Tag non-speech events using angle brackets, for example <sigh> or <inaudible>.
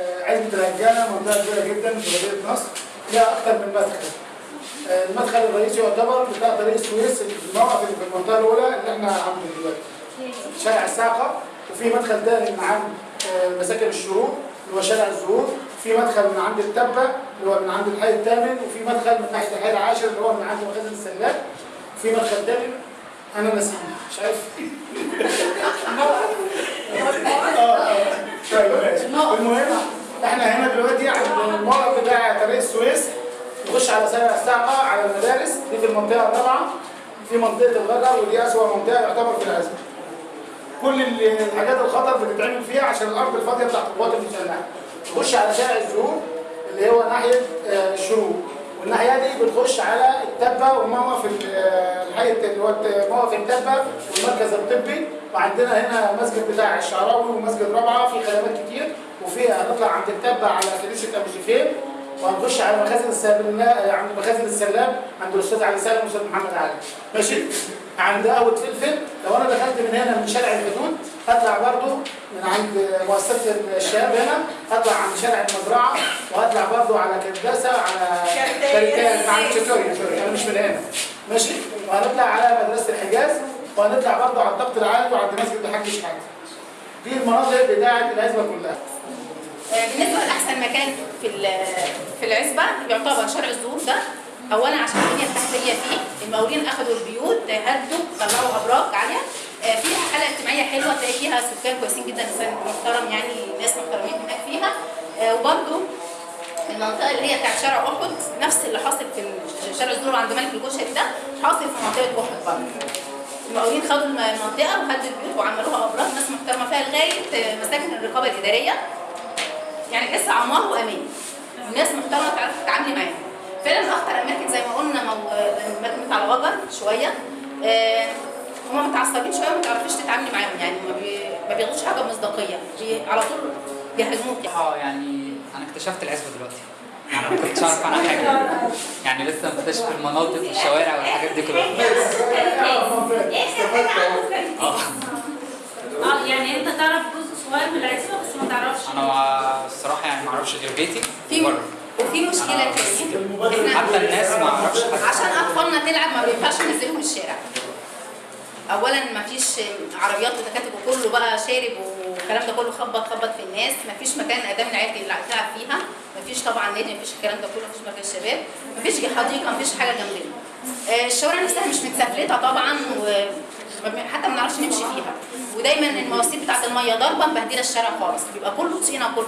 آه، عزبة الهجانة منطقة كبيرة جدا في مدينة نصر فيها أكثر من مدخل. آه، المدخل الرئيسي يعتبر بتاع طريق السويس الموقف اللي في المنطقة الأولى اللي إحنا عنده دلوقتي. شارع الساقة وفي مدخل تاني من عند آه، مساكن الشروق اللي هو شارع الزهور في مدخل من عند التبة اللي هو من عند الحي الثامن وفي مدخل من ناحية الحي العاشر اللي هو من عند مخازن السلاك في مدخل تاني أنا نسيت مش عارف <laughs> آه آه طيب ماشي المهم إحنا هنا دلوقتي عند الموقف بتاع طريق السويس نخش على شارع الساقة على المدارس. دي في المنطقة الرابعة. في منطقة الغدر ودي أسوأ منطقة يعتبر في العزم. كل ال- الحاجات الخطر بتتعمل فيها عشان الأرض الفاضية بتاعت القوات المسلحة. تخش على شارع الزهور اللي هو ناحية آه، الشروق. والناحية دي بتخش على التبة وموقف آه، الحي اللي هو موقف التبة والمركز الطبي. وعندنا هنا مسجد بتاع الشعراوي ومسجد رابعة. كتير وفي هنطلع عند التبه على كنيسة أبو شفيل وهنخش على مخازن السلام عند مخازن السلام عند الأستاذ علي سالم والأستاذ محمد علي. ماشي؟ عند قهوة فلفل. لو أنا دخلت من هنا من شارع الحدود هطلع برضو من عند مؤسسة الشباب هنا هطلع عند شارع المزرعة وهطلع برضو على كرداسه على كريتان عند سوري أنا مش من هنا. ماشي؟ وهنطلع على مدرسة الحجاز وهنطلع برضو على الضبط العالي وعند مسجد الحاج شحاته دي المناطق بتاعه العزبة كلها. بالنسبة لأحسن مكان في في العزبة يعتبر شارع الزهور ده. اولا عشان البنية التحتية فيه المقاولين اخذوا البيوت هدوا طلعوا أبراج عالية. آه، فيها حاله اجتماعية حلوة تلاقي فيها سكان كويسين جدا محترم يعني ناس محترمين هناك فيها. آه، وبرده المنطقة اللي هي بتاعت شارع أحد نفس اللي حاصل في شارع الزهور عند ملك الكشري ده حاصل في منطقة أحد برضه. المقاولين خدوا الم- المنطقة وهدوا البيوت وعملوها أبراج ناس محترمة فيها لغاية مساكن الرقابة الإدارية. يعني تحس عمار وامان الناس محترمه تعرف تتعاملي معاهم فعلا اخطر اماكن زي ما قلنا. مدينه على وجر شوية آه هم متعصبين شوية ما تعرفيش تتعاملي معاهم يعني ما, بي... ما بياخدوش حاجة بمصداقيه بي... على طول بيهاجموك يعني. آه يعني أنا اكتشفت العزبه دلوقتي يعني ما كنتش اعرف عنها حاجة يعني لسه مكتشف المناطق والشوارع والحاجات دي كلها آه آه يعني انت تعرف جزء صغير من العزبه بس ما تعرفش. أنا الصراحة يعني ما أعرفش غير بيتي في وفي مشكلة تانية حتى الناس ما أعرفش عشان أطفالنا تلعب ما بينفعش ننزلهم الشارع. اولا ما فيش عربيات وتكاتك وكله بقى شارب والكلام ده كله خبط خبط في الناس. ما فيش مكان ادام العيال تلعب تلعب فيها. ما فيش طبعا نادي ما فيش الكلام ده كله ما فيش مكان شباب. ما فيش حديقة ما فيش حاجة جنبنا. آه، الشوارع نفسها مش متسفلتة طبعا حتى ما بنعرفش نمشي فيها. ودايما المواسير بتاعت المية ضاربه مبهدله الشارع خالص. بيبقى كله طينة كله